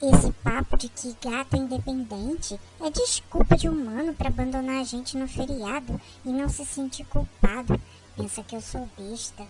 Esse papo de que gato é independente é desculpa de humano para abandonar a gente no feriado e não se sentir culpado. Pensa que eu sou besta.